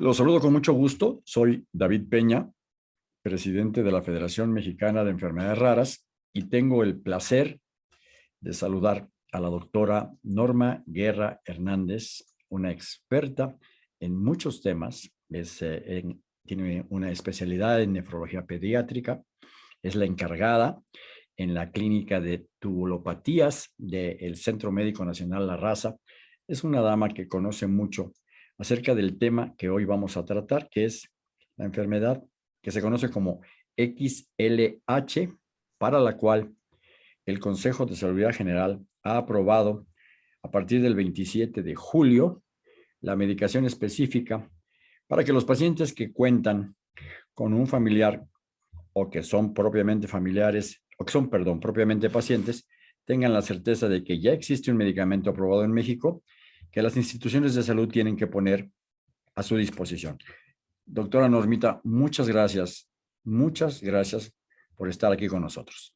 Los saludo con mucho gusto. Soy David Peña, presidente de la Federación Mexicana de Enfermedades Raras y tengo el placer de saludar a la doctora Norma Guerra Hernández, una experta en muchos temas. Eh, tiene una especialidad en nefrología pediátrica, es la encargada en la clínica de tubulopatías del Centro Médico Nacional La Raza. Es una dama que conoce mucho acerca del tema que hoy vamos a tratar, que es la enfermedad que se conoce como XLH, para la cual el Consejo de Salud General ha aprobado a partir del 27 de julio la medicación específica para que los pacientes que cuentan con un familiar o que son propiamente familiares, o que son, perdón, propiamente pacientes, tengan la certeza de que ya existe un medicamento aprobado en México que las instituciones de salud tienen que poner a su disposición. Doctora Normita, muchas gracias, muchas gracias por estar aquí con nosotros.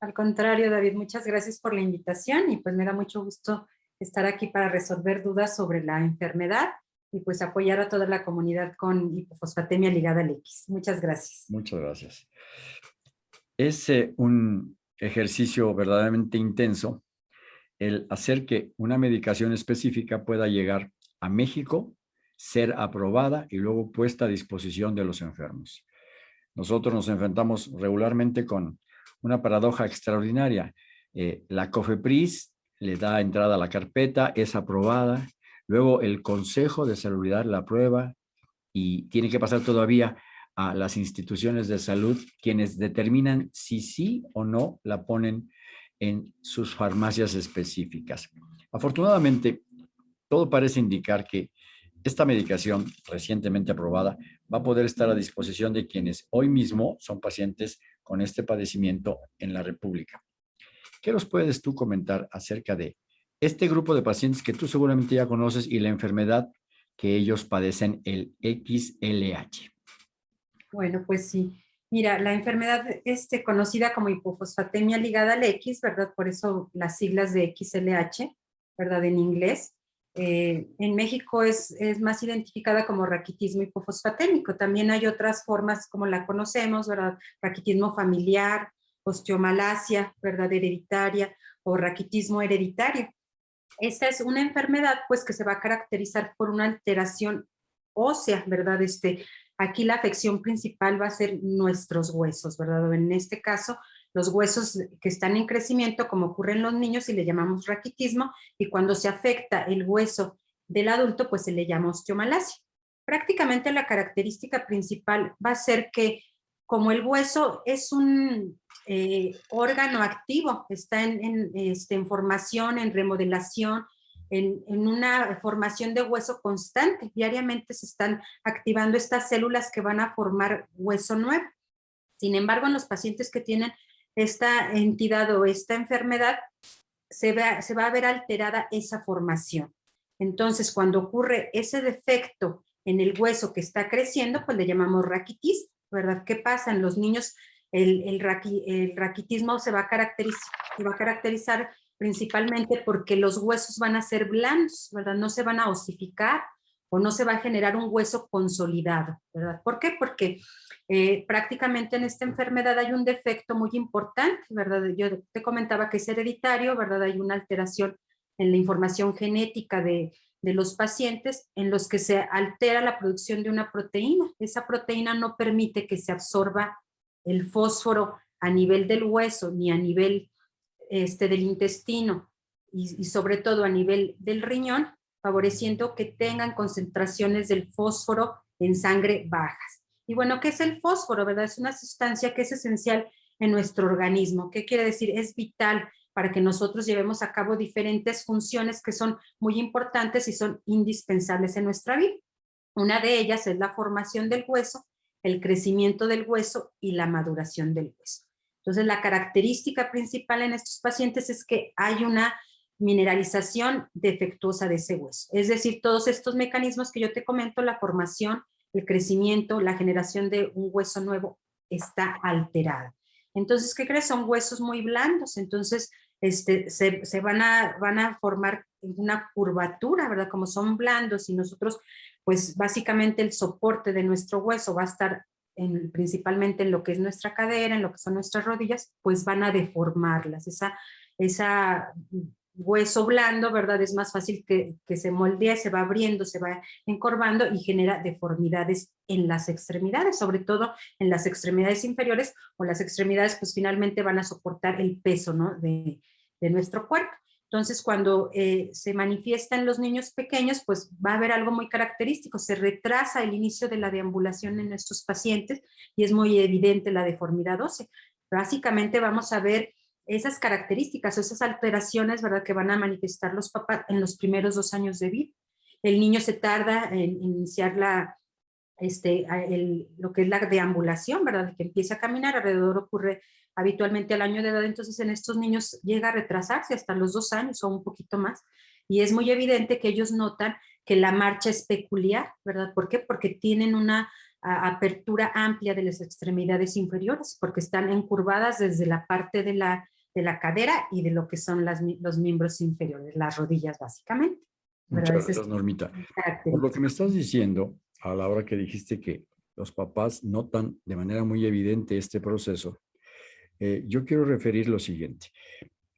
Al contrario, David, muchas gracias por la invitación y pues me da mucho gusto estar aquí para resolver dudas sobre la enfermedad y pues apoyar a toda la comunidad con hipofosfatemia ligada al X. Muchas gracias. Muchas gracias. Es eh, un ejercicio verdaderamente intenso el hacer que una medicación específica pueda llegar a México, ser aprobada y luego puesta a disposición de los enfermos. Nosotros nos enfrentamos regularmente con una paradoja extraordinaria. Eh, la COFEPRIS le da entrada a la carpeta, es aprobada, luego el Consejo de Salubridad la aprueba y tiene que pasar todavía a las instituciones de salud quienes determinan si sí o no la ponen en sus farmacias específicas. Afortunadamente, todo parece indicar que esta medicación recientemente aprobada va a poder estar a disposición de quienes hoy mismo son pacientes con este padecimiento en la República. ¿Qué nos puedes tú comentar acerca de este grupo de pacientes que tú seguramente ya conoces y la enfermedad que ellos padecen, el XLH? Bueno, pues sí. Mira, la enfermedad este, conocida como hipofosfatemia ligada al X, ¿verdad? Por eso las siglas de XLH, ¿verdad? En inglés. Eh, en México es, es, más identificada como raquitismo hipofosfatémico. También hay otras formas como la conocemos, ¿verdad? Raquitismo familiar, osteomalacia, ¿verdad? Hereditaria o raquitismo hereditario. Esta es una enfermedad pues que se va a caracterizar por una alteración ósea, ¿verdad? Este, Aquí la afección principal va a ser nuestros huesos, ¿verdad? En este caso, los huesos que están en crecimiento, como ocurre en los niños, y le llamamos raquitismo, y cuando se afecta el hueso del adulto, pues se le llama osteomalacia. Prácticamente la característica principal va a ser que como el hueso es un eh, órgano activo, está en, este, en formación, en remodelación, en, una formación de hueso constante. Diariamente se están activando estas células que van a formar hueso nuevo. Sin embargo, en los pacientes que tienen esta entidad o esta enfermedad, se va, se va a ver alterada esa formación. Entonces, cuando ocurre ese defecto en el hueso que está creciendo, pues le llamamos raquitis, ¿verdad? ¿Qué pasa? En los niños el, el, el raquitismo se va, a se va a caracterizar principalmente porque los huesos van a ser blandos, ¿verdad? No se van a osificar o no se va a generar un hueso consolidado, ¿verdad? ¿Por qué? Porque eh, prácticamente en esta enfermedad hay un defecto muy importante, ¿verdad? Yo te comentaba que es hereditario, ¿verdad? Hay una alteración en la información genética de, de los pacientes en los que se altera la producción de una proteína. Esa proteína no permite que se absorba el fósforo a nivel del hueso ni a nivel este, del intestino y, sobre todo a nivel del riñón, favoreciendo que tengan concentraciones del fósforo en sangre bajas. Y bueno, ¿qué es el fósforo? ¿verdad? Es una sustancia que es esencial en nuestro organismo. ¿Qué quiere decir? Es vital para que nosotros llevemos a cabo diferentes funciones que son muy importantes y son indispensables en nuestra vida. Una de ellas es la formación del hueso, el crecimiento del hueso y la maduración del hueso. Entonces, la característica principal en estos pacientes es que hay una mineralización defectuosa de ese hueso. Es decir, todos estos mecanismos que yo te comento, la formación, el crecimiento, la generación de un hueso nuevo, está alterada. Entonces, ¿qué crees? Son huesos muy blandos, entonces este, se, van, a, van a formar una curvatura, ¿verdad? Como son blandos y nosotros, pues básicamente el soporte de nuestro hueso va a estar en, principalmente en lo que es nuestra cadera, en lo que son nuestras rodillas, pues van a deformarlas. Esa, esa hueso blando, ¿verdad? Es más fácil que, que, se moldea, se va abriendo, se va encorvando y genera deformidades en las extremidades, sobre todo en las extremidades inferiores o las extremidades pues finalmente van a soportar el peso, ¿no? De, de nuestro cuerpo. Entonces, cuando eh, se manifiesta en los niños pequeños, pues va a haber algo muy característico, se retrasa el inicio de la deambulación en nuestros pacientes y es muy evidente la deformidad ósea. Básicamente vamos a ver esas características esas alteraciones, ¿verdad?, que van a manifestar los papás en los primeros dos años de vida. El niño se tarda en iniciar la, este, lo que es la deambulación, ¿verdad?, que empieza a caminar, alrededor ocurre habitualmente al año de edad, entonces en estos niños llega a retrasarse hasta los dos años o un poquito más, y es muy evidente que ellos notan que la marcha es peculiar, ¿verdad? ¿Por qué? Porque tienen una apertura amplia de las extremidades inferiores, porque están encurvadas desde la parte de la, de la cadera y de lo que son las, los miembros inferiores, las rodillas básicamente. Muchas gracias, Normita. Por lo que me estás diciendo, a la hora que dijiste que los papás notan de manera muy evidente este proceso, eh, yo quiero referir lo siguiente.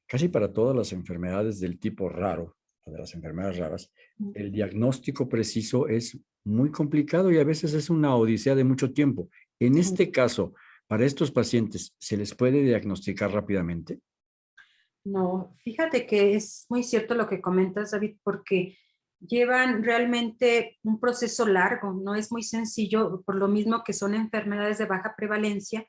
Casi para todas las enfermedades del tipo raro, o de las enfermedades raras, el diagnóstico preciso es muy complicado y a veces es una odisea de mucho tiempo. En este caso, para estos pacientes, ¿se les puede diagnosticar rápidamente? No, fíjate que es muy cierto lo que comentas, David, porque llevan realmente un proceso largo, no es muy sencillo, por lo mismo que son enfermedades de baja prevalencia,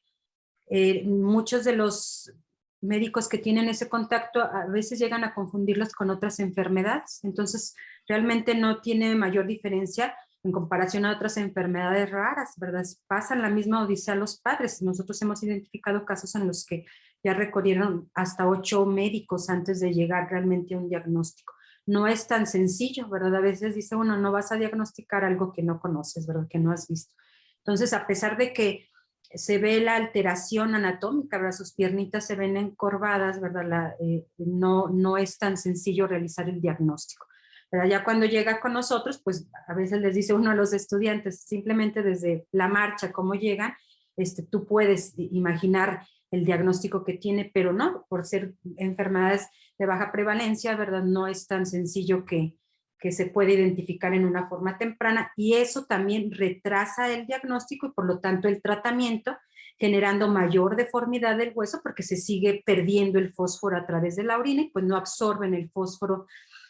eh, muchos de los médicos que tienen ese contacto a veces llegan a confundirlos con otras enfermedades, entonces realmente no tiene mayor diferencia en comparación a otras enfermedades raras, ¿verdad? Pasan la misma odisea a los padres. Nosotros hemos identificado casos en los que ya recorrieron hasta ocho médicos antes de llegar realmente a un diagnóstico. No es tan sencillo, ¿verdad? A veces dice uno, no vas a diagnosticar algo que no conoces, ¿verdad? Que no has visto. Entonces, a pesar de que se ve la alteración anatómica, ¿verdad? Sus piernitas se ven encorvadas, ¿verdad? Eh, no, no es tan sencillo realizar el diagnóstico. pero Ya cuando llega con nosotros, pues a veces les dice uno a los estudiantes, simplemente desde la marcha, cómo llegan, este, tú puedes imaginar el diagnóstico que tiene, pero no, por ser enfermedades de baja prevalencia, ¿verdad? No es tan sencillo que, que se puede identificar en una forma temprana y eso también retrasa el diagnóstico y por lo tanto el tratamiento, generando mayor deformidad del hueso porque se sigue perdiendo el fósforo a través de la orina y pues no absorben el fósforo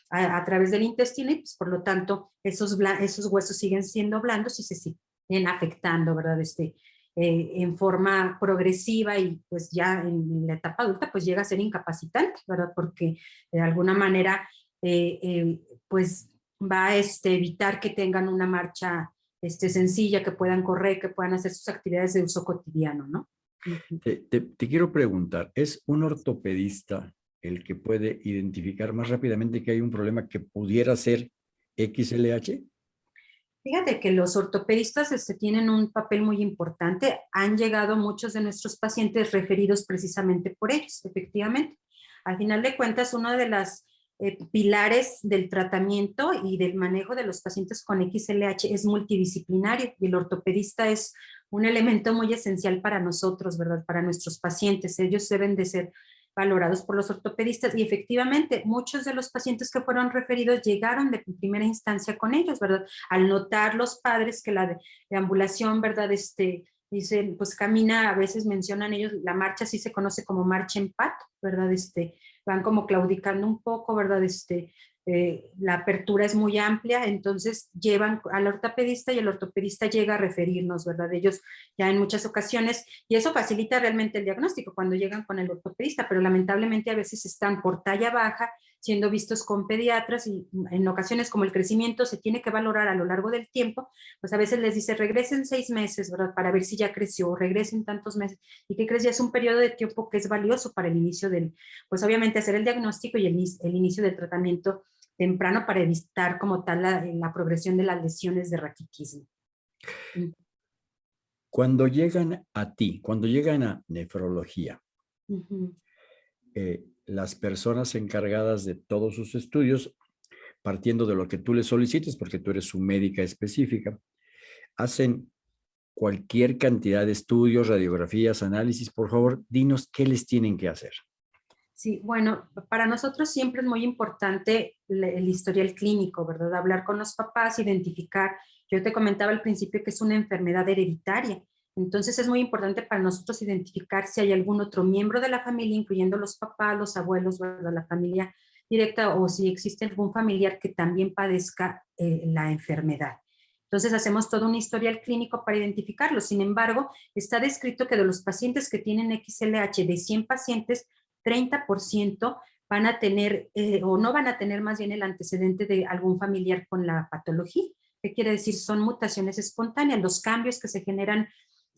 a, través del intestino y pues por lo tanto esos, esos huesos siguen siendo blandos y se siguen afectando, ¿verdad? Este, eh, en forma progresiva y pues ya en, la etapa adulta pues llega a ser incapacitante, ¿verdad? Porque de alguna manera eh, eh, pues va a este, evitar que tengan una marcha este, sencilla, que puedan correr, que puedan hacer sus actividades de uso cotidiano, ¿no? Te, quiero preguntar, ¿es un ortopedista el que puede identificar más rápidamente que hay un problema que pudiera ser XLH? Fíjate que los ortopedistas este, tienen un papel muy importante. Han llegado muchos de nuestros pacientes referidos precisamente por ellos, efectivamente. Al final de cuentas, una de las eh, pilares del tratamiento y del manejo de los pacientes con XLH es multidisciplinario y el ortopedista es un elemento muy esencial para nosotros, ¿verdad? Para nuestros pacientes. Ellos deben de ser valorados por los ortopedistas y efectivamente muchos de los pacientes que fueron referidos llegaron de primera instancia con ellos, ¿verdad? Al notar los padres que la deambulación, ¿verdad? Este, dicen, pues camina, a veces mencionan ellos, la marcha sí se conoce como marcha en pato, ¿verdad? Este, van como claudicando un poco, ¿verdad? Este, eh, la apertura es muy amplia, entonces llevan al ortopedista y el ortopedista llega a referirnos, ¿verdad? Ellos ya en muchas ocasiones, y eso facilita realmente el diagnóstico cuando llegan con el ortopedista, pero lamentablemente a veces están por talla baja, siendo vistos con pediatras y en ocasiones como el crecimiento se tiene que valorar a lo largo del tiempo, pues a veces les dice regresen seis meses, ¿verdad? Para ver si ya creció, regresen tantos meses. ¿Y qué crees? Ya es un periodo de tiempo que es valioso para el inicio del, pues obviamente hacer el diagnóstico y el inicio del tratamiento temprano para evitar como tal la, progresión de las lesiones de raquitismo. Mm. Cuando llegan a ti, cuando llegan a nefrología, eh, las personas encargadas de todos sus estudios partiendo de lo que tú le solicites, porque tú eres su médica específica, hacen cualquier cantidad de estudios, radiografías, análisis, por favor, dinos qué les tienen que hacer. Sí, bueno, para nosotros siempre es muy importante el historial clínico, ¿verdad? Hablar con los papás, identificar. Yo te comentaba al principio que es una enfermedad hereditaria. Entonces es muy importante para nosotros identificar si hay algún otro miembro de la familia, incluyendo los papás, los abuelos, ¿verdad? la familia directa, o si existe algún familiar que también padezca eh, la enfermedad. Entonces hacemos todo un historial clínico para identificarlo. Sin embargo, está descrito que de los pacientes que tienen XLH, de 100 pacientes, 30% van a tener, eh, o no van a tener más bien el antecedente de algún familiar con la patología. ¿Qué quiere decir? Son mutaciones espontáneas, los cambios que se generan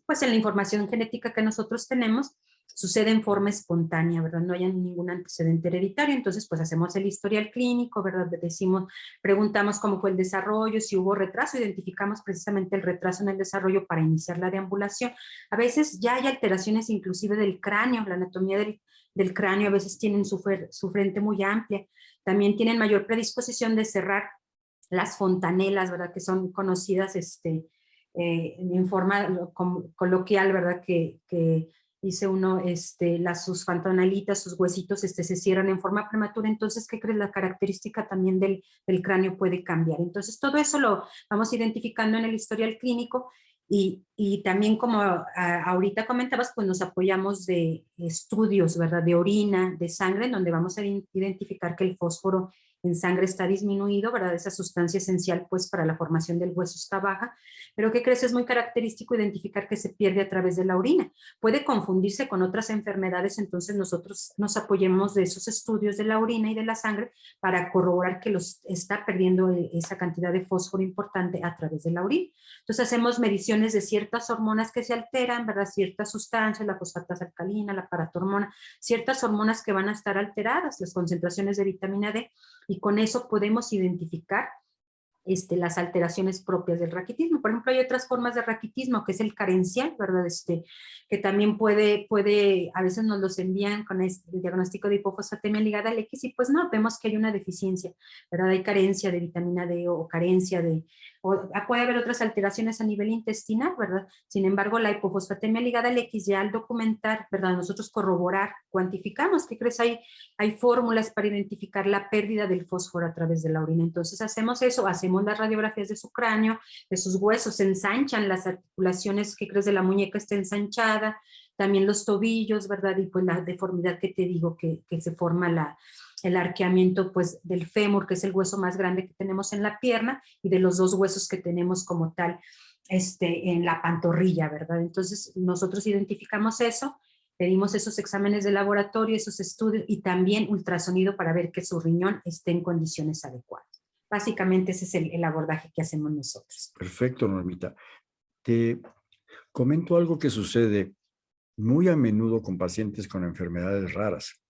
pues en la información genética que nosotros tenemos sucede en forma espontánea, ¿verdad? No hay ningún antecedente hereditario, entonces pues hacemos el historial clínico, ¿verdad? Decimos, preguntamos cómo fue el desarrollo, si hubo retraso, identificamos precisamente el retraso en el desarrollo para iniciar la deambulación. A veces ya hay alteraciones inclusive del cráneo, la anatomía del, del cráneo a veces tienen su, su frente muy amplia, también tienen mayor predisposición de cerrar las fontanelas, ¿verdad? Que son conocidas este, eh, en forma coloquial, ¿verdad? Que, que dice uno, este, las, sus fontanelitas, sus huesitos este, se cierran en forma prematura, entonces, ¿qué crees? La característica también del, del cráneo puede cambiar. Entonces, todo eso lo vamos identificando en el historial clínico y, también como ahorita comentabas, pues nos apoyamos de estudios, ¿verdad? De orina, de sangre, donde vamos a identificar que el fósforo en sangre está disminuido, ¿verdad? Esa sustancia esencial pues para la formación del hueso está baja, pero ¿qué crees? Es muy característico identificar que se pierde a través de la orina. Puede confundirse con otras enfermedades, entonces nosotros nos apoyemos de esos estudios de la orina y de la sangre para corroborar que los está perdiendo e, esa cantidad de fósforo importante a través de la orina. Entonces hacemos mediciones de ciertas hormonas que se alteran, ¿verdad? Ciertas sustancias, la fosfatasa alcalina, la paratormona, ciertas hormonas que van a estar alteradas, las concentraciones de vitamina D, y con eso podemos identificar este, las alteraciones propias del raquitismo. Por ejemplo, hay otras formas de raquitismo, que es el carencial, ¿verdad? Este, que también puede, puede, a veces nos los envían con el diagnóstico de hipofosfatemia ligada al X y pues no, vemos que hay una deficiencia, ¿verdad? Hay carencia de vitamina D o carencia de, o ah, puede haber otras alteraciones a nivel intestinal, ¿verdad? Sin embargo, la hipofosfatemia ligada al X ya al documentar, ¿verdad? Nosotros corroborar, cuantificamos, ¿qué crees? Hay, hay fórmulas para identificar la pérdida del fósforo a través de la orina. Entonces hacemos eso, hacemos las radiografías de su cráneo, de sus huesos, se ensanchan las articulaciones, ¿qué crees? De la muñeca está ensanchada, también los tobillos, ¿verdad? Y pues la deformidad que te digo que, que se forma la, el arqueamiento pues del fémur, que es el hueso más grande que tenemos en la pierna, y de los dos huesos que tenemos como tal este, en la pantorrilla, ¿verdad? Entonces nosotros identificamos eso, pedimos esos exámenes de laboratorio, esos estudios y también ultrasonido para ver que su riñón esté en condiciones adecuadas. Básicamente ese es el, el abordaje que hacemos nosotros. Perfecto, Normita. Te comento algo que sucede muy a menudo con pacientes con enfermedades raras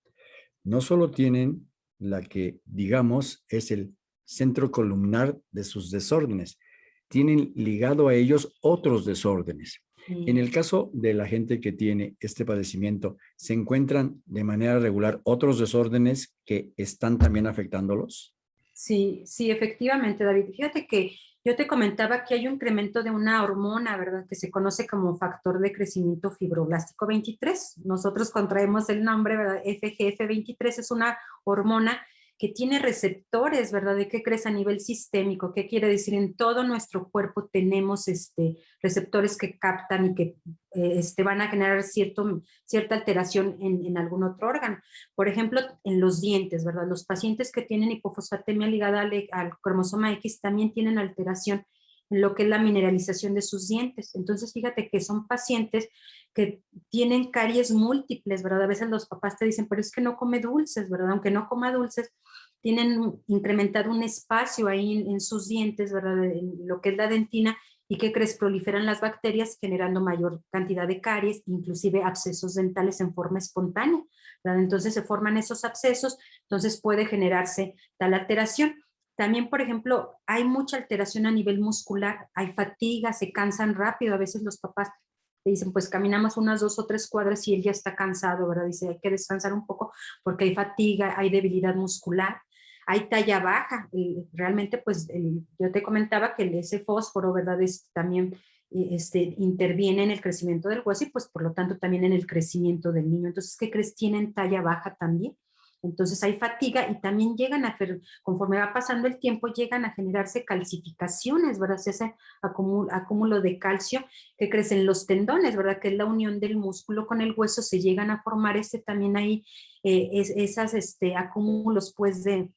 no solo tienen la que, digamos, es el centro columnar de sus desórdenes, tienen ligado a ellos otros desórdenes. En el caso de la gente que tiene este padecimiento, ¿se encuentran de manera regular otros desórdenes que están también afectándolos? Sí, sí, efectivamente, David. Fíjate que yo te comentaba que hay un incremento de una hormona, ¿verdad? Que se conoce como factor de crecimiento fibroblástico 23. Nosotros contraemos el nombre, ¿verdad? FGF23 es una hormona que tiene receptores, ¿verdad? ¿De qué crece a nivel sistémico? ¿Qué quiere decir? En todo nuestro cuerpo tenemos este, receptores que captan y que eh, este, van a generar cierto, cierta alteración en, algún otro órgano. Por ejemplo, en los dientes, ¿verdad? Los pacientes que tienen hipofosfatemia ligada al, cromosoma X también tienen alteración lo que es la mineralización de sus dientes. Entonces, fíjate que son pacientes que tienen caries múltiples, ¿verdad? A veces los papás te dicen, pero es que no come dulces, ¿verdad? Aunque no coma dulces, tienen incrementado un espacio ahí en, sus dientes, ¿verdad? Lo que es la dentina, y que crees, proliferan las bacterias generando mayor cantidad de caries, inclusive abscesos dentales en forma espontánea, ¿verdad? Entonces se forman esos abscesos, entonces puede generarse tal alteración. También, por ejemplo, hay mucha alteración a nivel muscular, hay fatiga, se cansan rápido, a veces los papás te dicen, pues caminamos unas dos o tres cuadras y él ya está cansado, ¿verdad? Dice, hay que descansar un poco porque hay fatiga, hay debilidad muscular. hay talla baja, realmente pues yo te comentaba que ese fósforo, ¿verdad? Es también este, interviene en el crecimiento del hueso y pues por lo tanto también en el crecimiento del niño. Entonces, ¿qué crees? Tienen talla baja también. Entonces hay fatiga y también llegan a, conforme va pasando el tiempo, llegan a generarse calcificaciones, ¿verdad? Ese acúmulo, de calcio que crece en los tendones, ¿verdad? Que es la unión del músculo con el hueso, se llegan a formar este también ahí, eh, esas este, acúmulos pues de,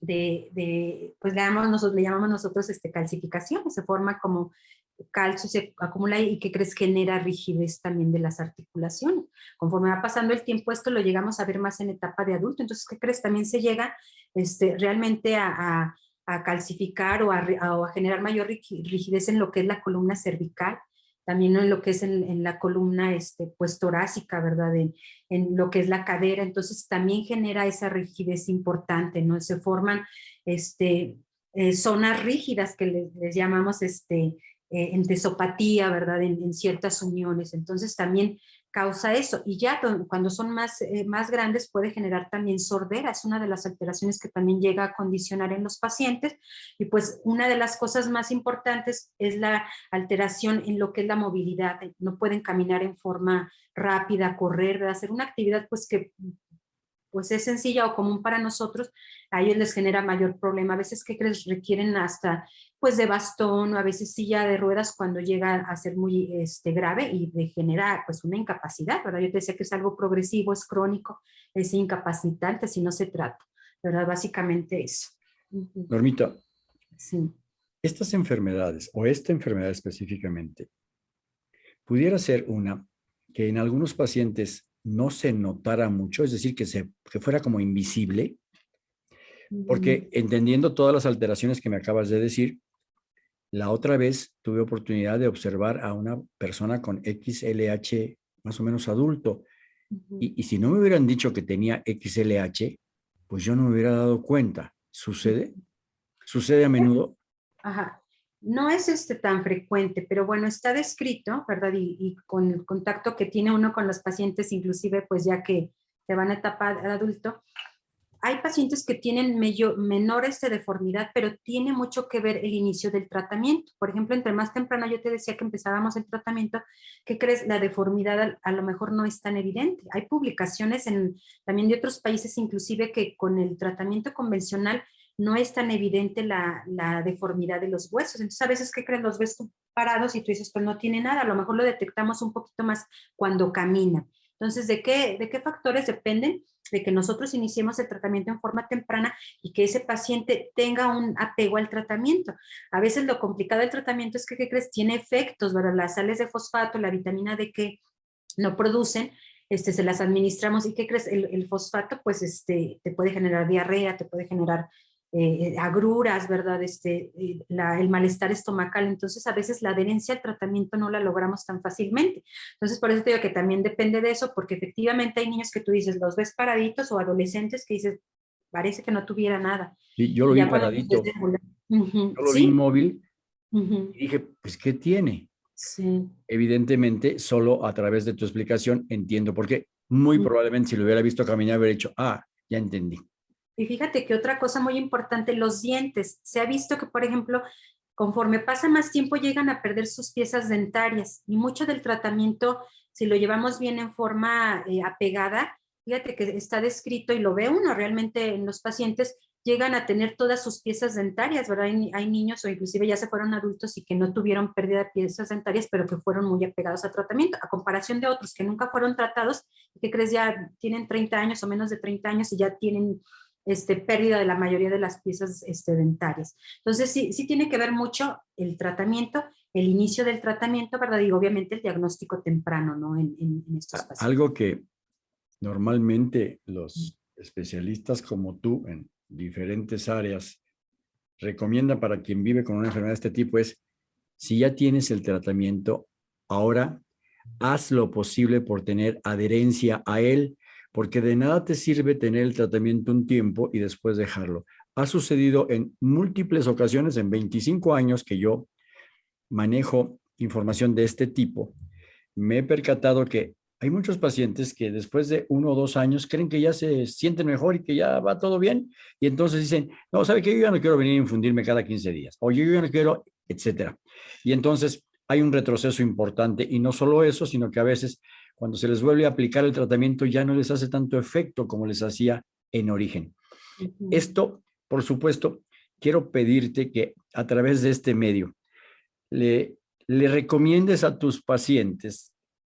de, pues le llamamos nosotros, le llamamos nosotros este, calcificación, se forma como calcio se acumula y que crees genera rigidez también de las articulaciones. Conforme va pasando el tiempo, esto lo llegamos a ver más en etapa de adulto, entonces, ¿qué crees? También se llega este, realmente a, calcificar o a, a, generar mayor rigidez en lo que es la columna cervical, también en lo que es en, la columna este, pues, torácica, ¿verdad? En, en, lo que es la cadera, entonces también genera esa rigidez importante, ¿no? Se forman este, eh, zonas rígidas que les, llamamos este, eh, entesopatía, ¿verdad? En, ciertas uniones, entonces también causa eso. Y ya cuando son más, eh, más grandes puede generar también sordera, es una de las alteraciones que también llega a condicionar en los pacientes. Y pues una de las cosas más importantes es la alteración en lo que es la movilidad. No pueden caminar en forma rápida, correr, hacer una actividad pues que pues es sencilla o común para nosotros, a ellos les genera mayor problema. A veces que requieren hasta pues de bastón o a veces silla de ruedas cuando llega a ser muy este, grave y de generar pues una incapacidad, ¿verdad? Yo te decía que es algo progresivo, es crónico, es incapacitante si no se trata, ¿verdad? Básicamente eso. Normita, sí. estas enfermedades o esta enfermedad específicamente pudiera ser una que en algunos pacientes no se notara mucho, es decir, que, se, que fuera como invisible, porque entendiendo todas las alteraciones que me acabas de decir, la otra vez tuve oportunidad de observar a una persona con XLH más o menos adulto. y, si no me hubieran dicho que tenía XLH, pues yo no me hubiera dado cuenta. ¿Sucede? ¿Sucede a menudo? Ajá. No es este tan frecuente, pero bueno, está descrito, ¿verdad? Y, y, con el contacto que tiene uno con los pacientes, inclusive pues ya que se van a etapa adulto, hay pacientes que tienen menor este deformidad, pero tiene mucho que ver el inicio del tratamiento. Por ejemplo, entre más temprano yo te decía que empezábamos el tratamiento, ¿qué crees? La deformidad a, lo mejor no es tan evidente. Hay publicaciones en, también de otros países, inclusive que con el tratamiento convencional no es tan evidente la, deformidad de los huesos. Entonces, a veces, ¿qué crees? Los ves parados y tú dices, pues no tiene nada. A lo mejor lo detectamos un poquito más cuando camina. Entonces, ¿de qué, de qué factores dependen? de que nosotros iniciemos el tratamiento en forma temprana y que ese paciente tenga un apego al tratamiento. A veces lo complicado del tratamiento es que, ¿qué crees? Tiene efectos, ¿verdad? Las sales de fosfato, la vitamina D que no producen, este, se las administramos y ¿qué crees? El, el fosfato pues este, te puede generar diarrea, te puede generar eh, agruras, ¿verdad? Este, eh, el malestar estomacal. Entonces, a veces la adherencia al tratamiento no la logramos tan fácilmente. Entonces, por eso te digo que también depende de eso, porque efectivamente hay niños que tú dices, los ves paraditos o adolescentes que dices, parece que no tuviera nada. Sí, yo lo vi paradito. yo lo vi inmóvil y dije, pues, ¿qué tiene? Sí. Evidentemente, solo a través de tu explicación entiendo por qué. Muy probablemente si lo hubiera visto caminar, hubiera dicho, ah, ya entendí. Y fíjate que otra cosa muy importante, los dientes. Se ha visto que, por ejemplo, conforme pasa más tiempo llegan a perder sus piezas dentarias y mucho del tratamiento, si lo llevamos bien en forma eh, apegada, fíjate que está descrito y lo ve uno realmente en los pacientes, llegan a tener todas sus piezas dentarias, ¿verdad? Hay, niños o inclusive ya se fueron adultos y que no tuvieron pérdida de piezas dentarias, pero que fueron muy apegados al tratamiento, a comparación de otros que nunca fueron tratados que crees ya tienen 30 años o menos de 30 años y ya tienen este, pérdida de la mayoría de las piezas este, dentarias. Entonces, sí, sí tiene que ver mucho el tratamiento, el inicio del tratamiento, ¿verdad? Y obviamente el diagnóstico temprano, ¿no? En, estos pacientes. Algo que normalmente los especialistas como tú en diferentes áreas recomiendan para quien vive con una enfermedad de este tipo es, si ya tienes el tratamiento, ahora haz lo posible por tener adherencia a él, porque de nada te sirve tener el tratamiento un tiempo y después dejarlo. Ha sucedido en múltiples ocasiones, en 25 años que yo manejo información de este tipo, me he percatado que hay muchos pacientes que después de uno o dos años creen que ya se sienten mejor y que ya va todo bien. Y entonces dicen, no, ¿sabe qué? Yo ya no quiero venir a infundirme cada 15 días. O yo ya no quiero, etcétera. Y entonces hay un retroceso importante. Y no solo eso, sino que a veces cuando se les vuelve a aplicar el tratamiento ya no les hace tanto efecto como les hacía en origen. Esto, por supuesto, quiero pedirte que a través de este medio le, le recomiendes a tus pacientes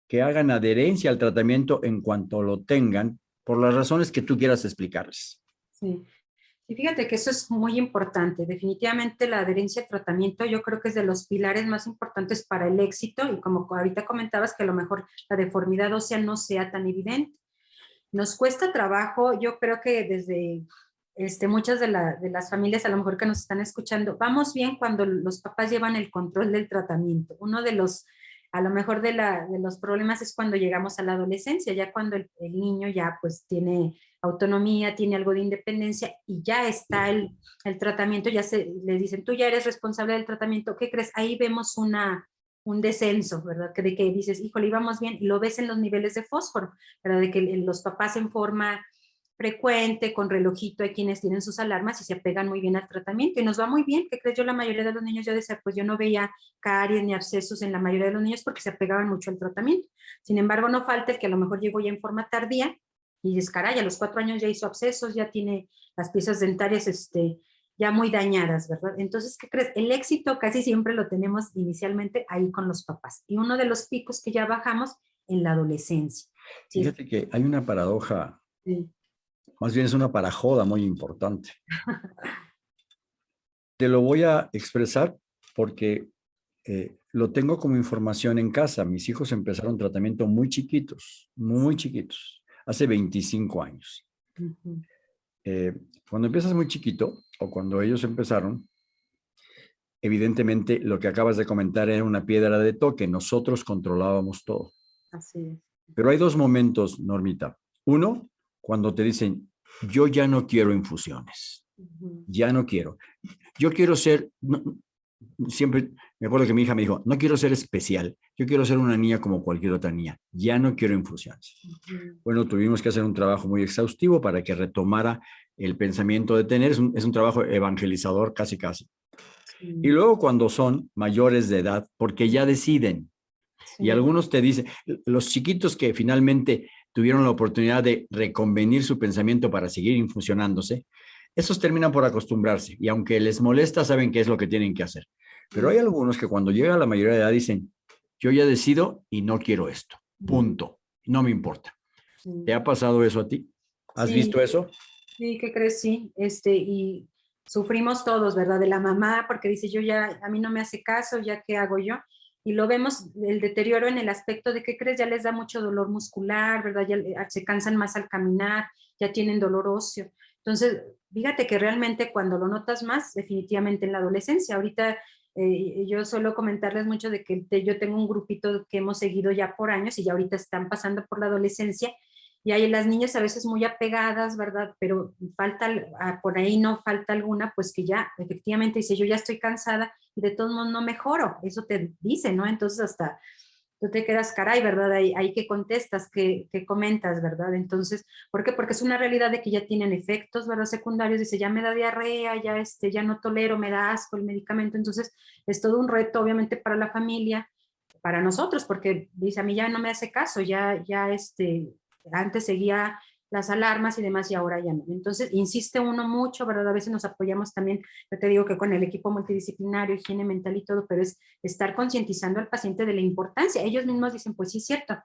que hagan adherencia al tratamiento en cuanto lo tengan, por las razones que tú quieras explicarles. Sí. Y fíjate que eso es muy importante. Definitivamente la adherencia al tratamiento yo creo que es de los pilares más importantes para el éxito y como ahorita comentabas que a lo mejor la deformidad ósea no sea tan evidente. Nos cuesta trabajo, yo creo que desde este, muchas de, de, las familias a lo mejor que nos están escuchando, vamos bien cuando los papás llevan el control del tratamiento. Uno de los a lo mejor de, los problemas es cuando llegamos a la adolescencia, ya cuando el, niño ya pues tiene autonomía, tiene algo de independencia y ya está el, tratamiento, ya se le dicen, tú ya eres responsable del tratamiento, ¿qué crees? Ahí vemos una, un descenso, ¿verdad? Que de que dices, híjole, íbamos bien, y lo ves en los niveles de fósforo, ¿verdad? De que los papás en forma frecuente, con relojito, hay quienes tienen sus alarmas y se apegan muy bien al tratamiento y nos va muy bien, que crees yo la mayoría de los niños, yo decía, pues yo no veía caries ni abscesos en la mayoría de los niños porque se apegaban mucho al tratamiento. Sin embargo, no falta el que a lo mejor llegó ya en forma tardía y dices, caray, a los cuatro años ya hizo abscesos, ya tiene las piezas dentarias este, ya muy dañadas, ¿verdad? Entonces, ¿qué crees? El éxito casi siempre lo tenemos inicialmente ahí con los papás. Y uno de los picos que ya bajamos en la adolescencia. Fíjate que hay una paradoja sí más bien es una parajoda muy importante. Te lo voy a expresar porque eh, lo tengo como información en casa. Mis hijos empezaron tratamiento muy chiquitos, muy chiquitos, hace 25 años. Eh, cuando empiezas muy chiquito, o cuando ellos empezaron, evidentemente lo que acabas de comentar era una piedra de toque. Nosotros controlábamos todo. Así es. Pero hay dos momentos, Normita. Uno, cuando te dicen, yo ya no quiero infusiones, ya no quiero. Yo quiero ser, siempre me acuerdo que mi hija me dijo, no quiero ser especial, yo quiero ser una niña como cualquier otra niña, ya no quiero infusiones. Bueno, tuvimos que hacer un trabajo muy exhaustivo para que retomara el pensamiento de tener, es un, trabajo evangelizador casi casi. Y luego cuando son mayores de edad, porque ya deciden, y algunos te dicen, los chiquitos que finalmente tuvieron la oportunidad de reconvenir su pensamiento para seguir infusionándose, esos terminan por acostumbrarse y aunque les molesta saben qué es lo que tienen que hacer. Pero hay algunos que cuando llega a la mayoría de edad dicen, yo ya decido y no quiero esto, punto, no me importa. ¿Te ha pasado eso a ti? ¿Has visto eso? Sí, ¿qué crees? Sí, este, y sufrimos todos, ¿verdad? De la mamá, porque dice, yo ya, a mí no me hace caso, ya qué hago yo y lo vemos el deterioro en el aspecto de que crees ya les da mucho dolor muscular, ¿verdad? Ya se cansan más al caminar, ya tienen dolor óseo. Entonces, fíjate que realmente cuando lo notas más, definitivamente en la adolescencia. Ahorita eh, yo suelo comentarles mucho de que yo tengo un grupito que hemos seguido ya por años y ya ahorita están pasando por la adolescencia y hay las niñas a veces muy apegadas, ¿verdad? Pero falta, ah, por ahí no falta alguna, pues que ya efectivamente dice, yo ya estoy cansada y de todos modos no mejoro, eso te dice, ¿no? Entonces hasta tú te quedas caray, ¿verdad? Ahí, ahí que contestas, que, comentas, ¿verdad? Entonces, ¿por qué? Porque es una realidad de que ya tienen efectos, ¿verdad? Secundarios, dice, ya me da diarrea, ya, este, ya no tolero, me da asco el medicamento, entonces es todo un reto, obviamente, para la familia, para nosotros, porque dice, a mí ya no me hace caso, ya, ya, este, antes seguía las alarmas y demás y ahora ya no. Entonces, insiste uno mucho, ¿verdad? A veces nos apoyamos también, yo te digo que con el equipo multidisciplinario, higiene mental y todo, pero es estar concientizando al paciente de la importancia. Ellos mismos dicen, pues sí es cierto,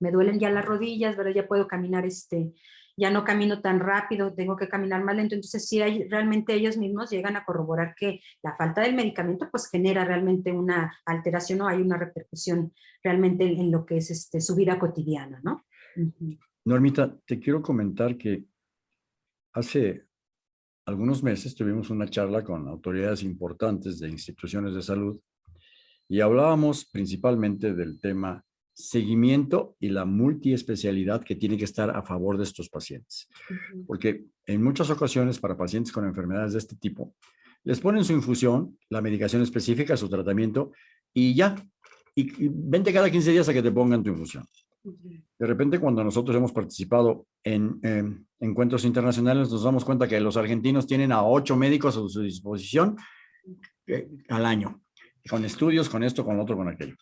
me duelen ya las rodillas, ¿verdad? Ya puedo caminar, este, ya no camino tan rápido, tengo que caminar más lento. Entonces, sí, hay, realmente ellos mismos llegan a corroborar que la falta del medicamento, pues genera realmente una alteración o hay una repercusión realmente en, lo que es este, su vida cotidiana, ¿no? Normita, te quiero comentar que hace algunos meses tuvimos una charla con autoridades importantes de instituciones de salud y hablábamos principalmente del tema seguimiento y la multiespecialidad que tiene que estar a favor de estos pacientes. Porque en muchas ocasiones para pacientes con enfermedades de este tipo, les ponen su infusión, la medicación específica, su tratamiento y ya. Y, y vente cada 15 días a que te pongan tu infusión. De repente, cuando nosotros hemos participado en em, encuentros internacionales, nos damos cuenta que los argentinos tienen a ocho médicos a su disposición eh, al año, con estudios, con esto, con lo otro, con aquello.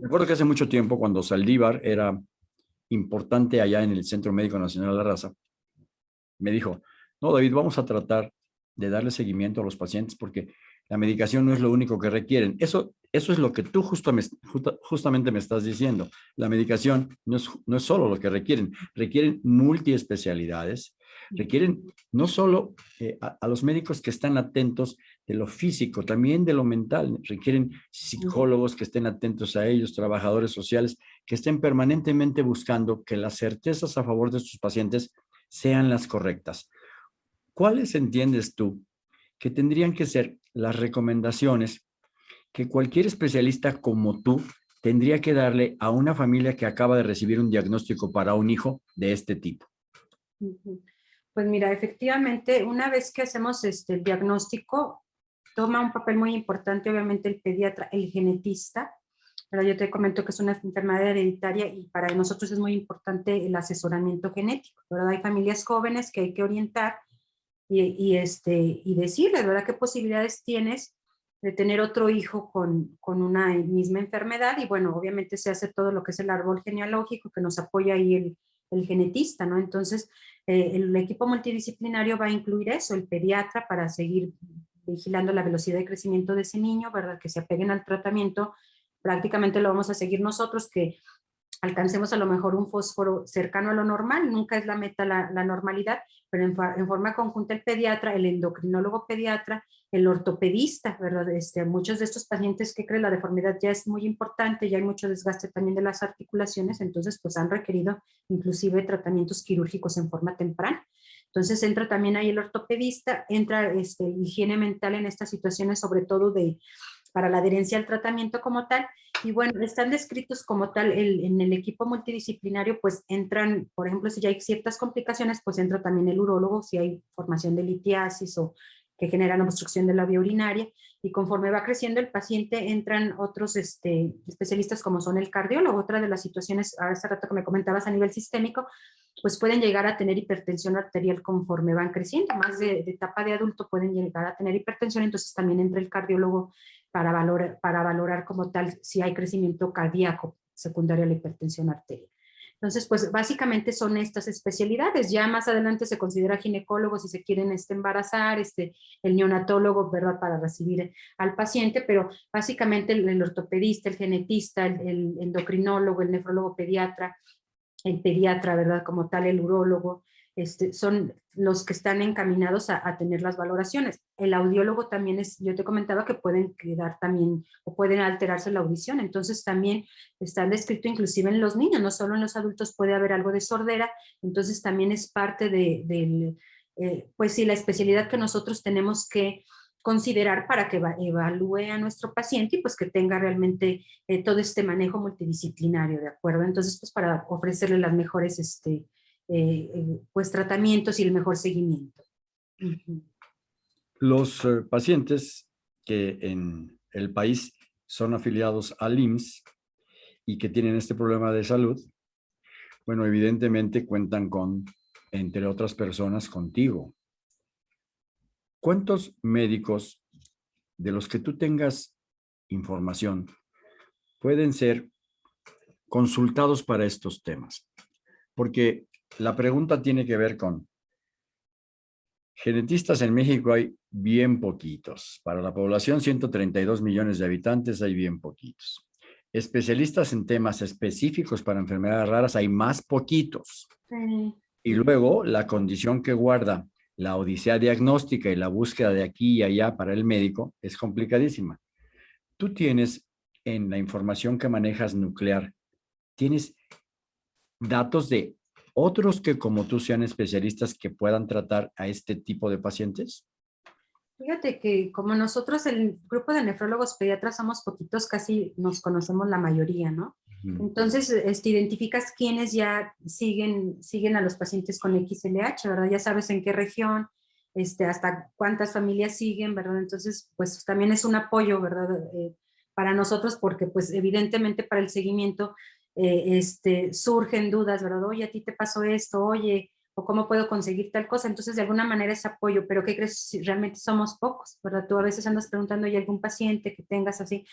Recuerdo que hace mucho tiempo, cuando Saldívar era importante allá en el Centro Médico Nacional de la Raza, me dijo, no, David, vamos a tratar de darle seguimiento a los pacientes porque la medicación no es lo único que requieren. Eso, eso es lo que tú justamente me estás diciendo. La medicación no es, no es solo lo que requieren, requieren multiespecialidades, requieren no solo eh, a, los médicos que están atentos de lo físico, también de lo mental, requieren psicólogos que estén atentos a ellos, trabajadores sociales, que estén permanentemente buscando que las certezas a favor de sus pacientes sean las correctas. ¿Cuáles entiendes tú que tendrían que ser las recomendaciones que cualquier especialista como tú tendría que darle a una familia que acaba de recibir un diagnóstico para un hijo de este tipo? Pues mira, efectivamente, una vez que hacemos este, el diagnóstico, toma un papel muy importante, obviamente, el pediatra, el genetista. Pero yo te comento que es una enfermedad hereditaria y para nosotros es muy importante el asesoramiento genético. ¿verdad? Hay familias jóvenes que hay que orientar y, este, y decirles, ¿verdad? ¿Qué posibilidades tienes de tener otro hijo con, con, una misma enfermedad? Y bueno, obviamente se hace todo lo que es el árbol genealógico que nos apoya ahí el, el genetista, ¿no? Entonces, eh, el equipo multidisciplinario va a incluir eso, el pediatra para seguir vigilando la velocidad de crecimiento de ese niño, ¿verdad? Que se apeguen al tratamiento, prácticamente lo vamos a seguir nosotros, que alcancemos a lo mejor un fósforo cercano a lo normal, nunca es la meta la, normalidad, pero en, forma conjunta el pediatra, el endocrinólogo pediatra, el ortopedista, ¿verdad? Este, muchos de estos pacientes que creen la deformidad ya es muy importante, ya hay mucho desgaste también de las articulaciones, entonces pues han requerido inclusive tratamientos quirúrgicos en forma temprana. Entonces entra también ahí el ortopedista, entra este, higiene mental en estas situaciones, sobre todo de, para la adherencia al tratamiento como tal. Y bueno, están descritos como tal en el equipo multidisciplinario, pues entran, por ejemplo, si ya hay ciertas complicaciones, pues entra también el urólogo, si hay formación de litiasis o que generan obstrucción de la vía urinaria, y conforme va creciendo el paciente entran otros este, especialistas como son el cardiólogo, otra de las situaciones, hace rato que me comentabas a nivel sistémico, pues pueden llegar a tener hipertensión arterial conforme van creciendo, más de, de etapa de adulto pueden llegar a tener hipertensión, entonces también entra el cardiólogo para valorar, para valorar como tal si hay crecimiento cardíaco secundario a la hipertensión arterial. Entonces, pues básicamente son estas especialidades. Ya más adelante se considera ginecólogo si se quieren este, embarazar, este, el neonatólogo, ¿verdad? Para recibir al paciente, pero básicamente el, ortopedista, el genetista, el, endocrinólogo, el nefrólogo pediatra, el pediatra, ¿verdad? Como tal, el urólogo, este, son los que están encaminados a, tener las valoraciones. El audiólogo también es, yo te comentaba que pueden quedar también, o pueden alterarse la audición, entonces también está descrito inclusive en los niños, no solo en los adultos puede haber algo de sordera, entonces también es parte de, eh, pues sí, la especialidad que nosotros tenemos que considerar para que evalúe a nuestro paciente y pues que tenga realmente eh, todo este manejo multidisciplinario, ¿de acuerdo? Entonces, pues para ofrecerle las mejores este, eh, eh, pues tratamientos y el mejor seguimiento. Los eh, pacientes que en el país son afiliados al IMSS y que tienen este problema de salud, bueno, evidentemente cuentan con, entre otras personas, contigo. ¿Cuántos médicos de los que tú tengas información pueden ser consultados para estos temas? Porque la pregunta tiene que ver con genetistas en México hay bien poquitos. Para la población 132 millones de habitantes hay bien poquitos. Especialistas en temas específicos para enfermedades raras hay más poquitos. Y luego la condición que guarda la odisea diagnóstica y la búsqueda de aquí y allá para el médico es complicadísima. Tú tienes en la información que manejas nuclear, tienes datos de otros que como tú sean especialistas que puedan tratar a este tipo de pacientes? Fíjate que como nosotros, el grupo de nefrólogos pediatras somos poquitos, casi nos conocemos la mayoría, ¿no? Entonces, este, identificas quiénes ya siguen, siguen a los pacientes con XLH, ¿verdad? Ya sabes en qué región, este, hasta cuántas familias siguen, ¿verdad? Entonces, pues también es un apoyo, ¿verdad? Eh, para nosotros, porque pues evidentemente para el seguimiento eh, este, surgen dudas, ¿verdad? Oye, a ti te pasó esto, oye, o cómo puedo conseguir tal cosa. Entonces, de alguna manera es apoyo, pero ¿qué crees? Si realmente somos pocos, ¿verdad? Tú a veces andas preguntando, ¿hay algún paciente que tengas así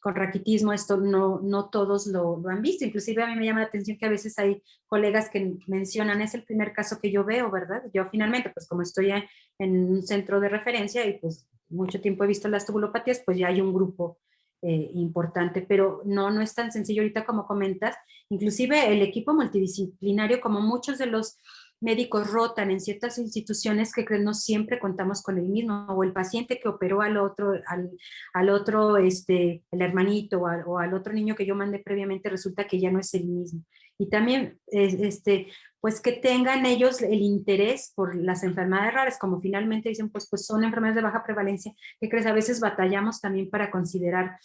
con raquitismo? Esto no, no todos lo, lo, han visto. Inclusive a mí me llama la atención que a veces hay colegas que mencionan, es el primer caso que yo veo, ¿verdad? Yo finalmente, pues como estoy en un centro de referencia y pues mucho tiempo he visto las tubulopatías, pues ya hay un grupo eh, importante, pero no, no es tan sencillo ahorita como comentas. Inclusive el equipo multidisciplinario, como muchos de los médicos rotan en ciertas instituciones que no siempre contamos con el mismo, o el paciente que operó al otro, al, al otro, este, el hermanito o o al, otro niño que yo mandé previamente, resulta que ya no es el mismo. Y también, este, pues que tengan ellos el interés por las enfermedades raras, como finalmente dicen, pues, pues son enfermedades de baja prevalencia, que crees, a veces batallamos también para considerar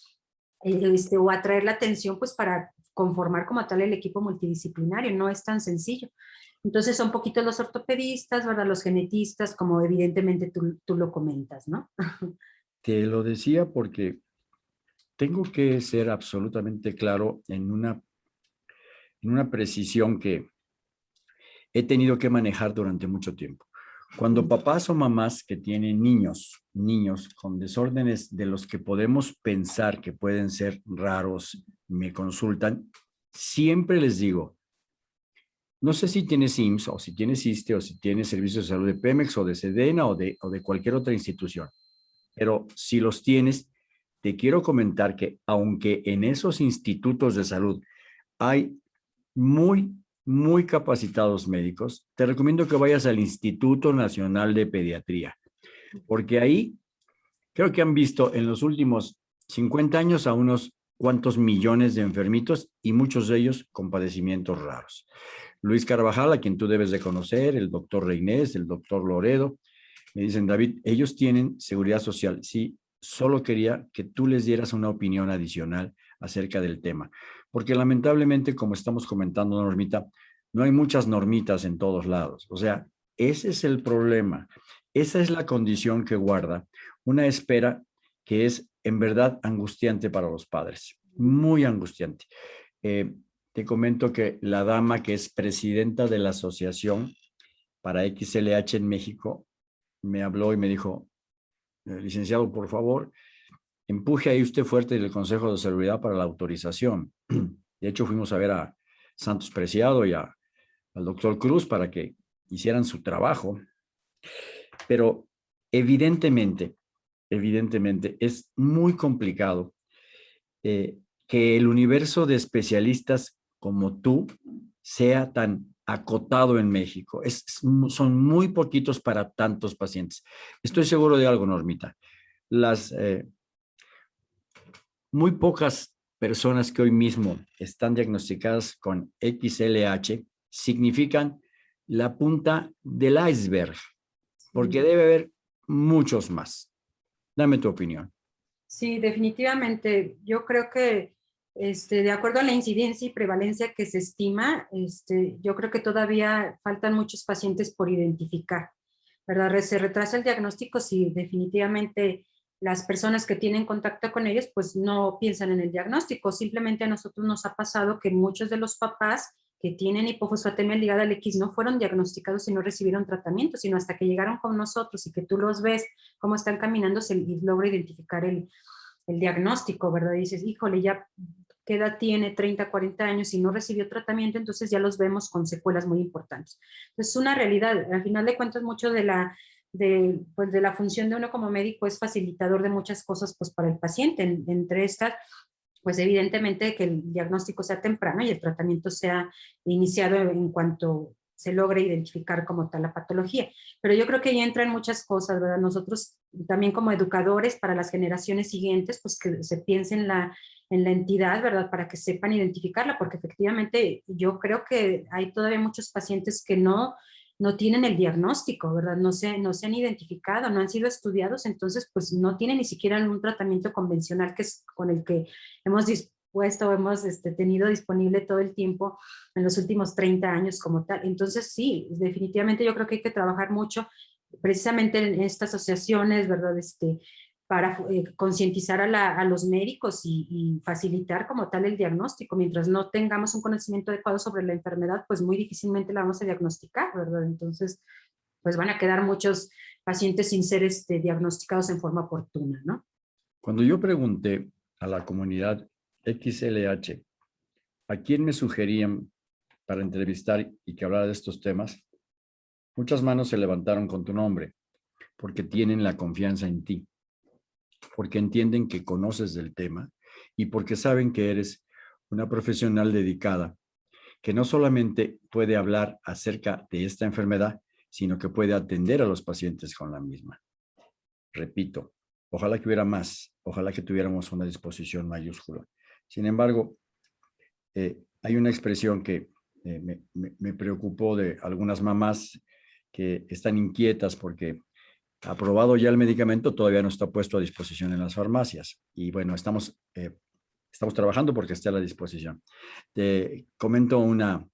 eh, este, o atraer la atención, pues para conformar como tal el equipo multidisciplinario, no es tan sencillo. Entonces son poquitos los ortopedistas, ¿verdad? Los genetistas, como evidentemente tú, tú lo comentas, ¿no? Te lo decía porque tengo que ser absolutamente claro en una, en una precisión que he tenido que manejar durante mucho tiempo. Cuando papás o mamás que tienen niños, niños con desórdenes de los que podemos pensar que pueden ser raros, me consultan, siempre les digo, no sé si tienes IMSS o si tienes ISTE o si tienes servicios de salud de Pemex o de Sedena o de, o de cualquier otra institución, pero si los tienes, te quiero comentar que aunque en esos institutos de salud hay muy muy capacitados médicos, te recomiendo que vayas al Instituto Nacional de Pediatría, porque ahí creo que han visto en los últimos 50 años a unos cuantos millones de enfermitos y muchos de ellos con padecimientos raros. Luis Carvajal, a quien tú debes de conocer, el doctor Reinés, el doctor Loredo, me dicen, David, ellos tienen seguridad social. Sí, solo quería que tú les dieras una opinión adicional acerca del tema. Porque lamentablemente, como estamos comentando, Normita, no hay muchas normitas en todos lados. O sea, ese es el problema. Esa es la condición que guarda una espera que es en verdad angustiante para los padres, muy angustiante. Eh, te comento que la dama que es presidenta de la asociación para XLH en México me habló y me dijo, eh, licenciado, por favor, empuje ahí usted fuerte del Consejo de Seguridad para la autorización. De hecho, fuimos a ver a Santos Preciado y a, al doctor Cruz para que hicieran su trabajo. Pero evidentemente, evidentemente, es muy complicado eh, que el universo de especialistas como tú sea tan acotado en México. Es, son muy poquitos para tantos pacientes. Estoy seguro de algo, Normita. Las eh, muy pocas personas que hoy mismo están diagnosticadas con XLH significan la punta del iceberg, porque debe haber muchos más. Dame tu opinión. Sí, definitivamente. Yo creo que este, de acuerdo a la incidencia y prevalencia que se estima, este, yo creo que todavía faltan muchos pacientes por identificar. ¿verdad? Se retrasa el diagnóstico si definitivamente las personas que tienen contacto con ellos pues no piensan en el diagnóstico. Simplemente a nosotros nos ha pasado que muchos de los papás que tienen hipofosfatemia ligada al X no fueron diagnosticados y no recibieron tratamiento, sino hasta que llegaron con nosotros y que tú los ves cómo están caminando, se logra identificar el, el diagnóstico, ¿verdad? Y dices, híjole, ya qué edad tiene, 30, 40 años y no recibió tratamiento, entonces ya los vemos con secuelas muy importantes. Es una realidad, al final de cuentas mucho de la, de, pues de la función de uno como médico es facilitador de muchas cosas pues para el paciente, entre estas pues evidentemente que el diagnóstico sea temprano y el tratamiento sea iniciado en cuanto se logre identificar como tal la patología. Pero yo creo que ahí entran muchas cosas, ¿verdad? Nosotros también como educadores para las generaciones siguientes, pues que se piense en la, en la entidad, ¿verdad? Para que sepan identificarla, porque efectivamente yo creo que hay todavía muchos pacientes que no no tienen el diagnóstico, ¿verdad? No se, no se han identificado, no han sido estudiados, entonces pues no tienen ni siquiera un tratamiento convencional que es con el que hemos dispuesto, hemos este, tenido disponible todo el tiempo en los últimos 30 años como tal. Entonces sí, definitivamente yo creo que hay que trabajar mucho precisamente en estas asociaciones, ¿verdad? Este, para eh, concientizar a, los médicos y, facilitar como tal el diagnóstico. Mientras no tengamos un conocimiento adecuado sobre la enfermedad, pues muy difícilmente la vamos a diagnosticar, ¿verdad? Entonces, pues van a quedar muchos pacientes sin ser este, diagnosticados en forma oportuna, ¿no? Cuando yo pregunté a la comunidad XLH, ¿a quién me sugerían para entrevistar y que hablara de estos temas? Muchas manos se levantaron con tu nombre, porque tienen la confianza en ti porque entienden que conoces del tema y porque saben que eres una profesional dedicada, que no solamente puede hablar acerca de esta enfermedad, sino que puede atender a los pacientes con la misma. Repito, ojalá que hubiera más, ojalá que tuviéramos una disposición mayúscula. Sin embargo, eh, hay una expresión que eh, me, me preocupó de algunas mamás que están inquietas porque aprobado ya el medicamento, todavía no está puesto a disposición en las farmacias. Y bueno, estamos, eh, estamos trabajando porque esté a la disposición. Te comento una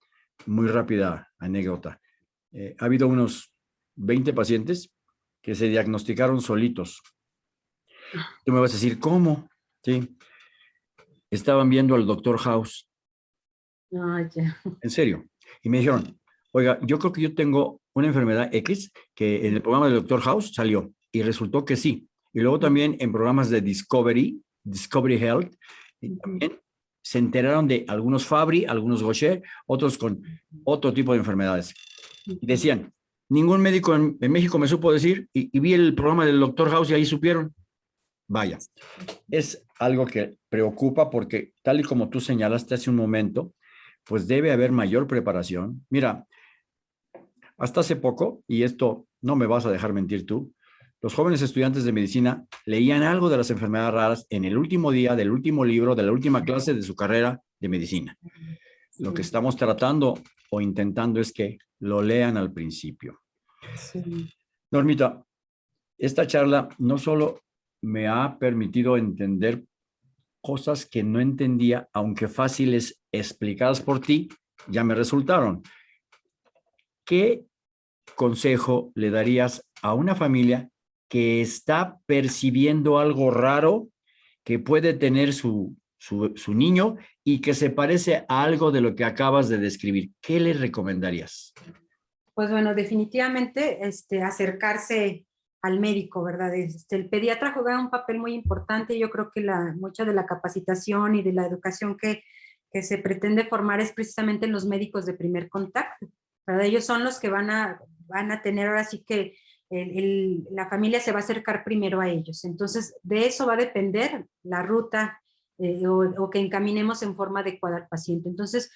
muy rápida anécdota. Eh, ha habido unos 20 pacientes que se diagnosticaron solitos. Tú me vas a decir, ¿cómo? Sí. Estaban viendo al doctor House. Ah, ya. En serio. Y me dijeron, oiga, yo creo que yo tengo una enfermedad X que en el programa del Dr. House salió y resultó que sí. Y luego también en programas de Discovery, Discovery Health, también se enteraron de algunos Fabry, algunos Gaucher, otros con otro tipo de enfermedades. Y decían, ningún médico en, México me supo decir, y, vi el programa del Dr. House y ahí supieron. Vaya, es algo que preocupa porque tal y como tú señalaste hace un momento, pues debe haber mayor preparación. Mira, hasta hace poco, y esto no me vas a dejar mentir tú, los jóvenes estudiantes de medicina leían algo de las enfermedades raras en el último día del último libro de la última clase de su carrera de medicina. Lo que estamos tratando o intentando es que lo lean al principio. Normita, esta charla no solo me ha permitido entender cosas que no entendía, aunque fáciles explicadas por ti, ya me resultaron. ¿qué consejo le darías a una familia que está percibiendo algo raro que puede tener su, su, niño y que se parece a algo de lo que acabas de describir? ¿Qué le recomendarías? Pues bueno, definitivamente este, acercarse al médico, ¿verdad? Este, el pediatra juega un papel muy importante. Yo creo que la, mucha de la capacitación y de la educación que, que se pretende formar es precisamente en los médicos de primer contacto. Ellos son los que van a, van a tener ahora sí que la familia se va a acercar primero a ellos. Entonces, de eso va a depender la ruta eh, o, que encaminemos en forma adecuada al paciente. Entonces,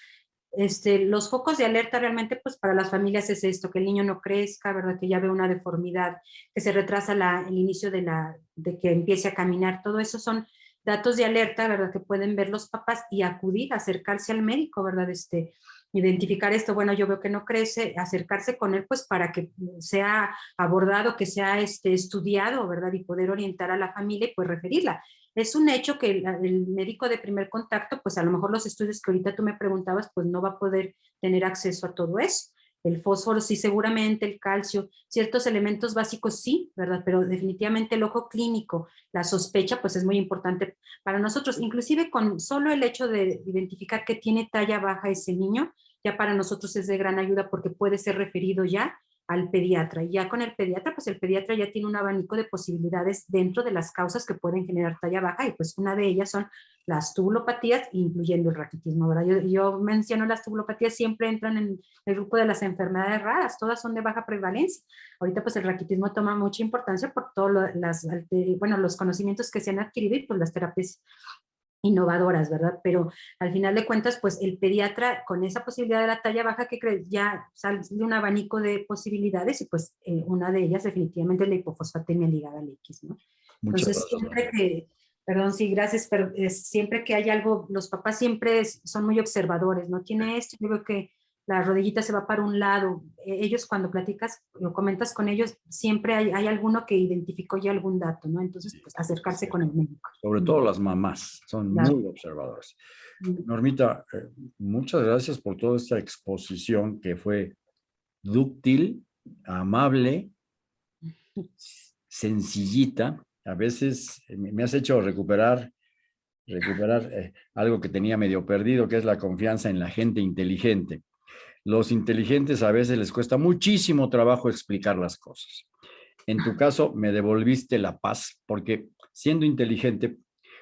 este, los focos de alerta realmente pues para las familias es esto, que el niño no crezca, ¿verdad? que ya ve una deformidad, que se retrasa el inicio de que empiece a caminar, todo eso son datos de alerta, ¿verdad? Que pueden ver los papás y acudir, acercarse al médico, ¿verdad? Este, identificar esto, bueno, yo veo que no crece, acercarse con él pues para que sea abordado, que sea este, estudiado, ¿verdad? Y poder orientar a la familia y pues referirla. Es un hecho que el, médico de primer contacto, pues a lo mejor los estudios que ahorita tú me preguntabas, pues no va a poder tener acceso a todo eso. El fósforo sí, seguramente, el calcio, ciertos elementos básicos sí, ¿verdad? Pero definitivamente el ojo clínico, la sospecha, pues es muy importante para nosotros. Inclusive con solo el hecho de identificar que tiene talla baja ese niño, ya para nosotros es de gran ayuda porque puede ser referido ya al pediatra. Y ya con el pediatra, pues el pediatra ya tiene un abanico de posibilidades dentro de las causas que pueden generar talla baja y pues una de ellas son las tubulopatías, incluyendo el raquitismo. ¿verdad? Yo, menciono las tubulopatías, siempre entran en el grupo de las enfermedades raras, todas son de baja prevalencia. Ahorita pues el raquitismo toma mucha importancia por todos las, bueno, los conocimientos que se han adquirido y pues las terapias innovadoras, ¿verdad? Pero al final de cuentas, pues el pediatra con esa posibilidad de la talla baja que crees, ya sale de un abanico de posibilidades y pues eh, una de ellas definitivamente es la hipofosfatemia ligada al X, ¿no? Entonces siempre que, perdón, sí, gracias, pero siempre que hay algo, los papás siempre son muy observadores, ¿no? Tiene esto, yo creo que la rodillita se va para un lado. E, ellos cuando platicas o comentas con ellos, siempre hay, hay, alguno que identificó ya algún dato, ¿no? Entonces, pues, acercarse con el médico. Sobre todo las mamás, son muy observadoras. Normita, eh, muchas gracias por toda esta exposición que fue dúctil, amable, sencillita, a veces me has hecho recuperar, recuperar eh, algo que tenía medio perdido, que es la confianza en la gente inteligente. Los inteligentes a veces les cuesta muchísimo trabajo explicar las cosas. En tu caso, me devolviste la paz, porque siendo inteligente,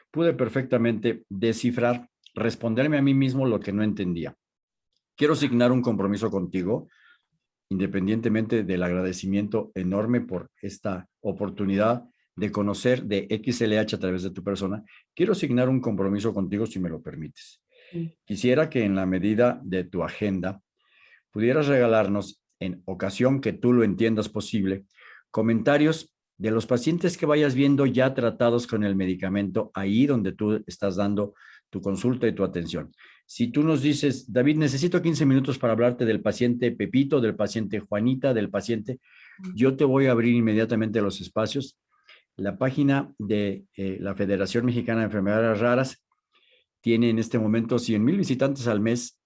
pude perfectamente descifrar, responderme a mí mismo lo que no entendía. Quiero asignar un compromiso contigo, independientemente del agradecimiento enorme por esta oportunidad de conocer de XLH a través de tu persona, quiero asignar un compromiso contigo si me lo permites. Quisiera que en la medida de tu agenda pudieras regalarnos, en ocasión que tú lo entiendas posible, comentarios de los pacientes que vayas viendo ya tratados con el medicamento ahí donde tú estás dando tu consulta y tu atención. Si tú nos dices, David, necesito 15 minutos para hablarte del paciente Pepito, del paciente Juanita, del paciente, yo te voy a abrir inmediatamente los espacios. La página de eh, la Federación Mexicana de Enfermedades Raras tiene en este momento 100 mil visitantes al mes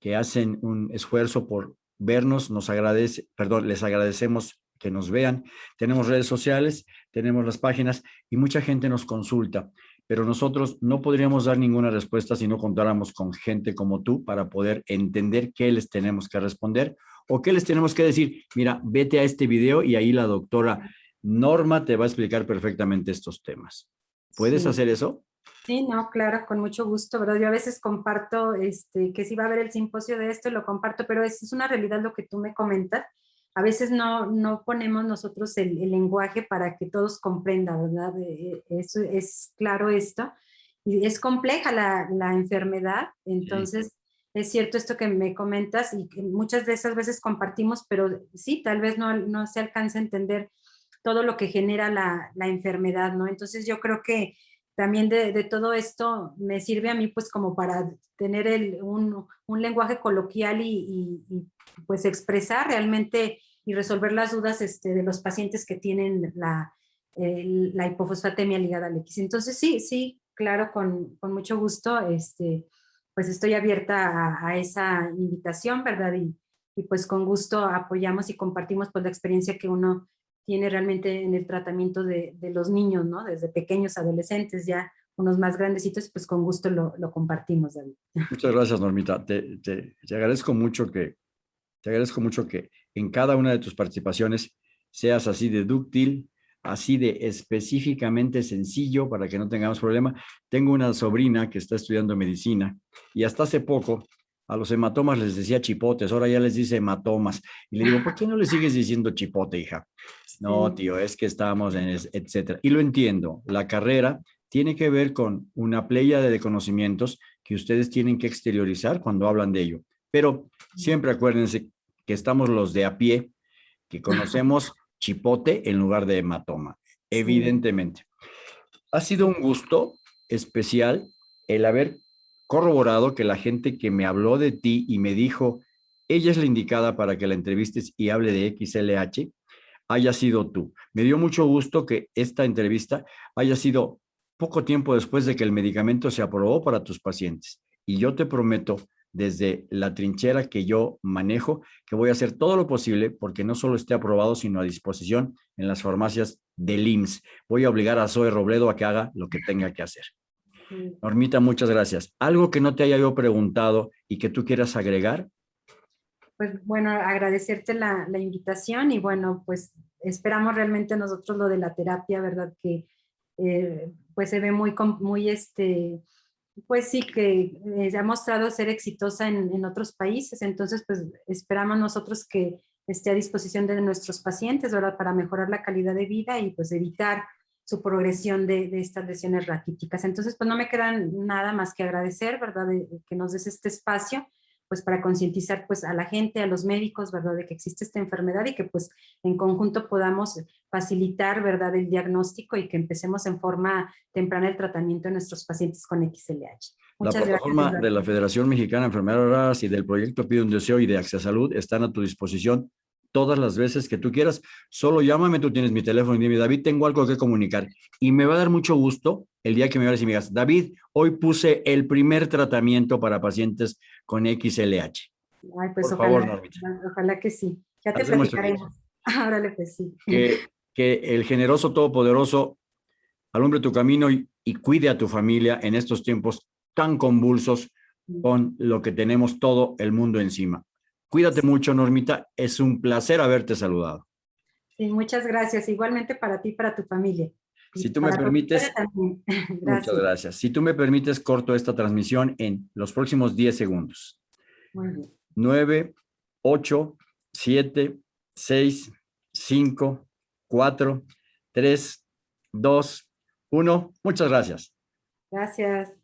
que hacen un esfuerzo por vernos, nos agradece, perdón, les agradecemos que nos vean. Tenemos redes sociales, tenemos las páginas y mucha gente nos consulta pero nosotros no podríamos dar ninguna respuesta si no contáramos con gente como tú para poder entender qué les tenemos que responder o qué les tenemos que decir. Mira, vete a este video y ahí la doctora Norma te va a explicar perfectamente estos temas. ¿Puedes hacer eso? Sí, no, claro, con mucho gusto, ¿verdad? Yo a veces comparto este, que si va a haber el simposio de esto, lo comparto, pero es, es una realidad lo que tú me comentas a veces no, no ponemos nosotros el, lenguaje para que todos comprendan, ¿verdad? Eh, eso es claro esto. Y es compleja la, la enfermedad, entonces es cierto esto que me comentas y que muchas de esas veces compartimos, pero sí, tal vez no, no se alcanza a entender todo lo que genera la, la enfermedad, ¿no? Entonces yo creo que también de, de, todo esto me sirve a mí pues como para tener el, un, un, lenguaje coloquial y, y, pues expresar realmente y resolver las dudas este, de los pacientes que tienen la, la hipofosfatemia ligada al X. Entonces sí, sí, claro, con, con mucho gusto, este, pues estoy abierta a, a esa invitación, ¿verdad? Y, y, pues con gusto apoyamos y compartimos pues la experiencia que uno tiene realmente en el tratamiento de, de, los niños, ¿no? Desde pequeños, adolescentes, ya unos más grandecitos, pues con gusto lo, lo compartimos. Muchas gracias, Normita. Te, te, te, agradezco mucho que, te agradezco mucho que en cada una de tus participaciones seas así de dúctil, así de específicamente sencillo para que no tengamos problema. Tengo una sobrina que está estudiando medicina y hasta hace poco a los hematomas les decía chipotes, ahora ya les dice hematomas. Y le digo, ¿por qué no le sigues diciendo chipote, hija? No, tío, es que estamos en, etcétera. Y lo entiendo, la carrera tiene que ver con una playa de conocimientos que ustedes tienen que exteriorizar cuando hablan de ello. Pero siempre acuérdense que estamos los de a pie, que conocemos chipote en lugar de hematoma, evidentemente. Ha sido un gusto especial el haber corroborado que la gente que me habló de ti y me dijo, ella es la indicada para que la entrevistes y hable de XLH, haya sido tú. Me dio mucho gusto que esta entrevista haya sido poco tiempo después de que el medicamento se aprobó para tus pacientes. Y yo te prometo, desde la trinchera que yo manejo, que voy a hacer todo lo posible porque no solo esté aprobado, sino a disposición en las farmacias del IMSS. Voy a obligar a Zoe Robledo a que haga lo que tenga que hacer. Normita, muchas gracias. ¿Algo que no te haya yo preguntado y que tú quieras agregar? Pues bueno, agradecerte la, la invitación y bueno, pues esperamos realmente nosotros lo de la terapia, ¿verdad? Que eh, pues se ve muy, muy este, pues sí, que eh, se ha mostrado ser exitosa en, en, otros países, entonces pues esperamos nosotros que esté a disposición de nuestros pacientes, ¿verdad? Para mejorar la calidad de vida y pues evitar su progresión de, de, estas lesiones raquíticas. Entonces, pues no me queda nada más que agradecer, ¿verdad? De, de que nos des este espacio, pues para concientizar pues a la gente, a los médicos, ¿verdad? De que existe esta enfermedad y que pues en conjunto podamos facilitar, ¿verdad? El diagnóstico y que empecemos en forma temprana el tratamiento de nuestros pacientes con XLH. Muchas la plataforma gracias, de la Federación Mexicana de Enfermedades Raras y del proyecto Pide un Deseo y de Access Salud están a tu disposición todas las veces que tú quieras. Solo llámame, tú tienes mi teléfono y dime, David, tengo algo que comunicar. Y me va a dar mucho gusto el día que me veas y me digas, David, hoy puse el primer tratamiento para pacientes con XLH. Ay, pues Por ojalá, favor, ojalá que sí. Ya te platicaremos. Órale, pues sí. Que, que el generoso todopoderoso alumbre tu camino y, y cuide a tu familia en estos tiempos tan convulsos con lo que tenemos todo el mundo encima. Cuídate mucho, Normita. Es un placer haberte saludado. Sí, muchas gracias. Igualmente para ti y para tu familia. Si tú me permites, también. Muchas Gracias. gracias. Si tú me permites, corto esta transmisión en los próximos 10 segundos. Muy bien. 9, 8, 7, 6, 5, 4, 3, 2, 1. Muchas gracias. Gracias.